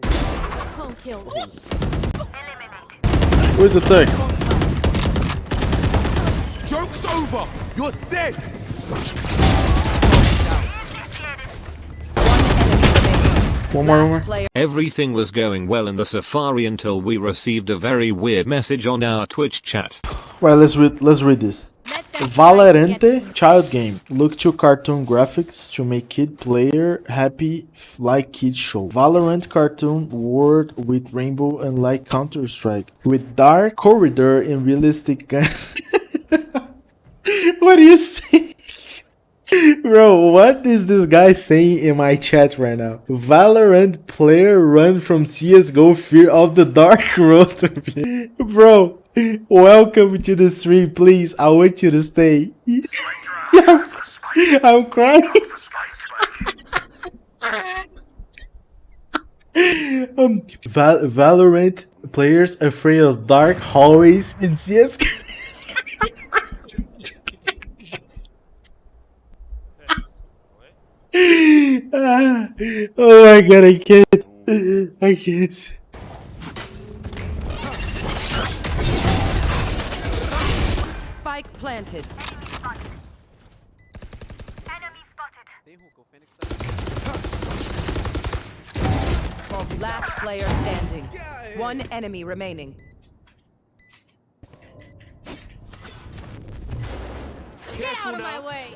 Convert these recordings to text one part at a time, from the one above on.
Clone kill. Where's the thing? Joke's over! You're dead! One more, one more. Everything was going well in the safari until we received a very weird message on our Twitch chat. Right, let's read. Let's read this. Valorante child game. Look to cartoon graphics to make kid player happy like kid show. Valorant cartoon world with rainbow and like Counter Strike with dark corridor and realistic gun. what do you say? Bro, what is this guy saying in my chat right now? Valorant player run from CSGO fear of the dark road. Bro, welcome to the stream, please. I want you to stay. I'm crying. um, Val- Valorant players afraid of dark hallways in CSGO. Ah, oh my god, I can't. I can't. spike planted. Enemy spotted. Enemy spotted. Last player standing. One enemy remaining. Get out of my way.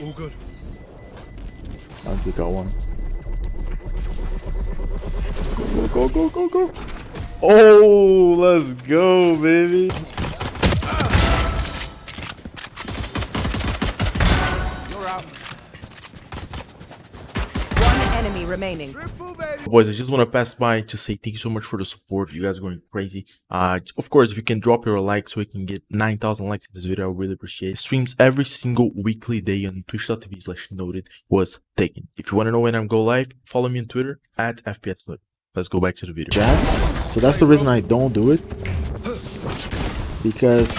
All good. Take one. Go, go, go, go, go. Oh, let's go, baby. You're out. One enemy remaining. Triple! Boys, I just want to pass by to say thank you so much for the support. You guys are going crazy. Uh, of course, if you can drop your like so we can get 9,000 likes in this video, I really appreciate it. Streams every single weekly day on twitch.tv slash noted was taken. If you want to know when I'm go live, follow me on Twitter at FPS Noted. Let's go back to the video. Chats, so that's the reason I don't do it. Because...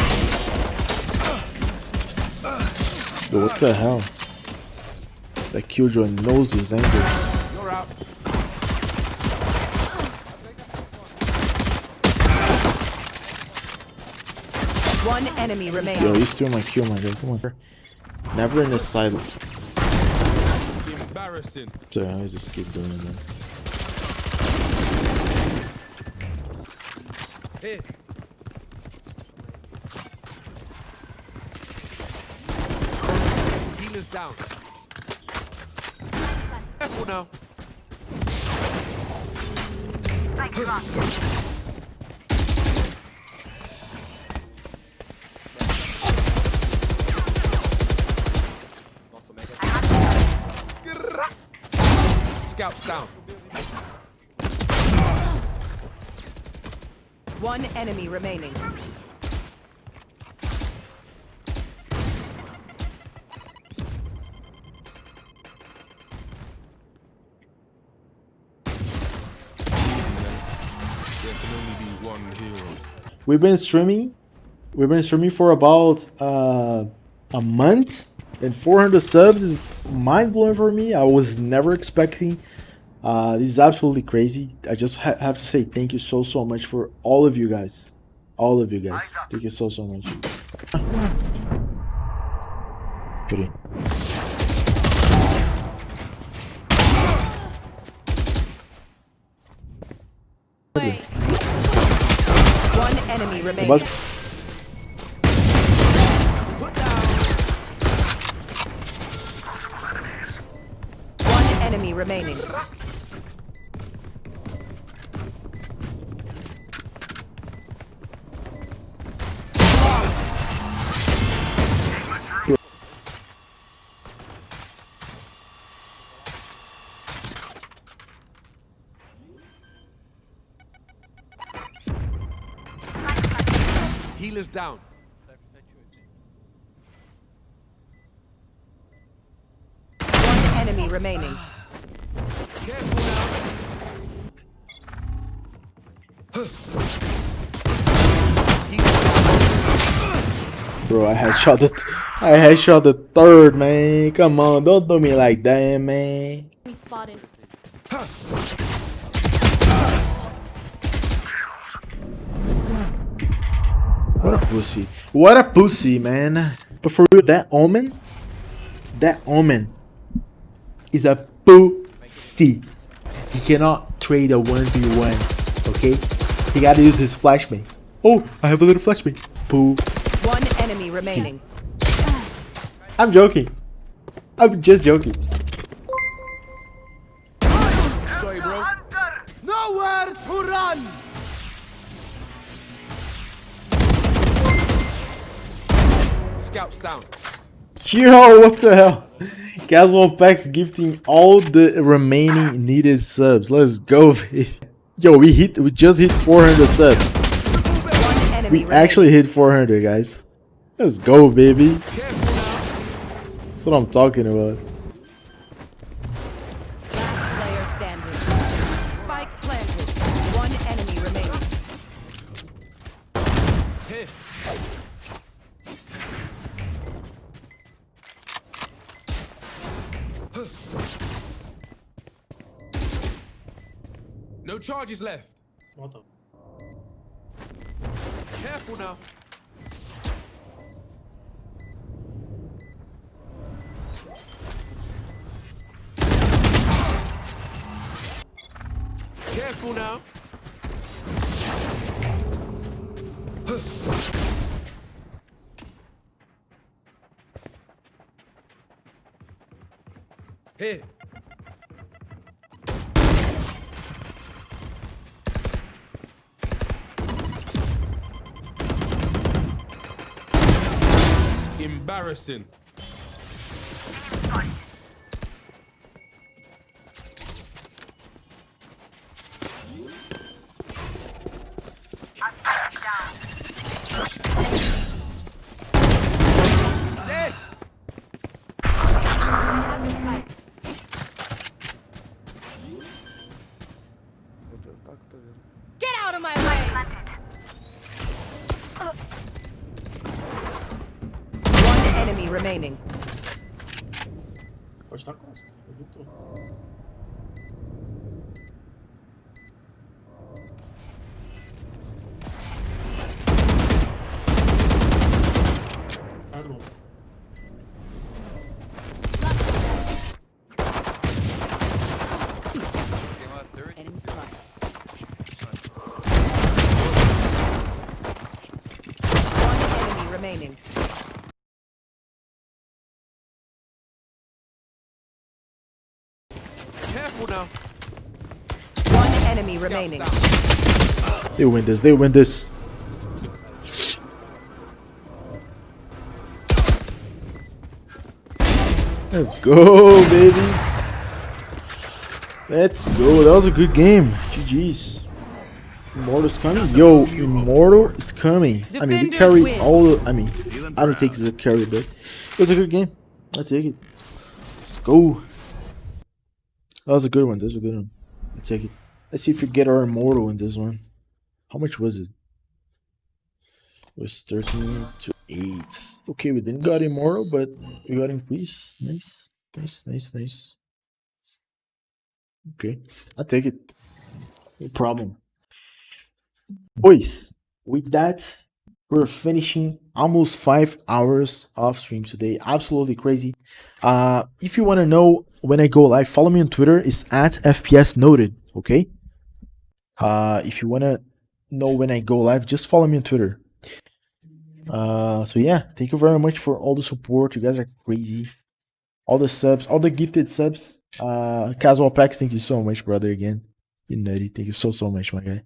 Yo, what the hell? That Killjoy knows his angle. You're out. One enemy remains. Yo, remaining. you steal my kill, my guy. Come on. Never in the side. Embarrassing. So I just keep doing that. Here. Healer's down. Careful now. Scouts down. One enemy remaining. We've been streaming. We've been streaming for about uh, a month, and 400 subs is mind blowing for me. I was never expecting. Uh, this is absolutely crazy. I just ha- have to say thank you so so much for all of you guys, all of you guys. Thank you so so much. Put in. Wait. One enemy remaining. Bas- One enemy remaining. Healer's down. One enemy remaining. Bro, I had shot the I had shot the third man. Come on, don't do me like that, man. What a pussy. What a pussy, man. But for real, that omen, that omen is a pussy. He cannot trade a 1v1, okay? He gotta use his flashbang. Oh, I have a little flashbang. Poo. One enemy remaining. I'm joking. I'm just joking. Scouts down. Yo, what the hell? Casual packs gifting all the remaining needed subs. Let's go, baby. Yo, we hit, we just hit 400 subs. We actually hit 400, guys. Let's go, baby. That's what I'm talking about. No charges left. What the? Careful now. Careful now. Here. Embarrassing. Get out of my way! One enemy remaining. Enemy spotted. One enemy remaining. Careful now. One enemy remaining. They win this. They win this. Let's go, baby. Let's go. That was a good game. GG's. Immortal's coming. Yo, Immortal is coming. I mean, we carry all. The, I mean, I don't think it's a carry, but it was a good game. I take it. Let's go. That was a good one. That was a good one. I take it. Let's see if we get our Immortal in this one. How much was it? It was 13 to 8. Okay, we didn't got Immortal, but we got Increase. Nice. Nice, nice, nice. Okay, I take it. No problem. Boys, with that, we're finishing almost five hours of stream today. Absolutely crazy. Uh, if you want to know when I go live, follow me on Twitter. It's at FPS Noted. Okay. Uh, if you want to know when I go live, just follow me on Twitter. Uh, so yeah, thank you very much for all the support. You guys are crazy. All the subs, all the gifted subs. Uh, Casual Packs, thank you so much, brother. Again, you nutty. Thank you so so much, my guy.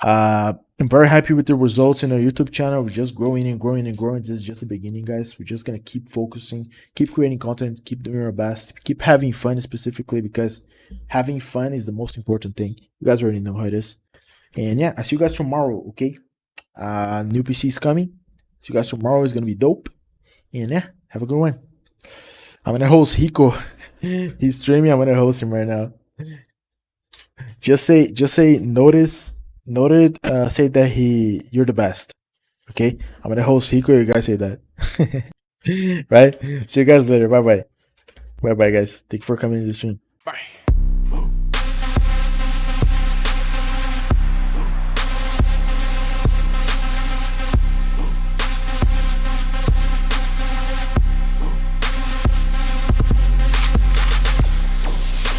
Uh, I'm very happy with the results in our YouTube channel. We're just growing and growing and growing. This is just the beginning, guys. We're just gonna keep focusing, keep creating content, keep doing our best, keep having fun specifically because having fun is the most important thing. You guys already know how it is. And yeah, I see you guys tomorrow, okay? Uh new PC is coming. See you guys tomorrow is gonna be dope. And yeah, have a good one. I'm gonna host Hiko. He's streaming. I'm gonna host him right now. Just say, just say, notice, noted. Uh, say that he, you're the best. Okay, I'm gonna host Hiko. You guys say that, right? See you guys later. Bye bye. Bye bye, guys. Thank you for coming to the stream. Bye.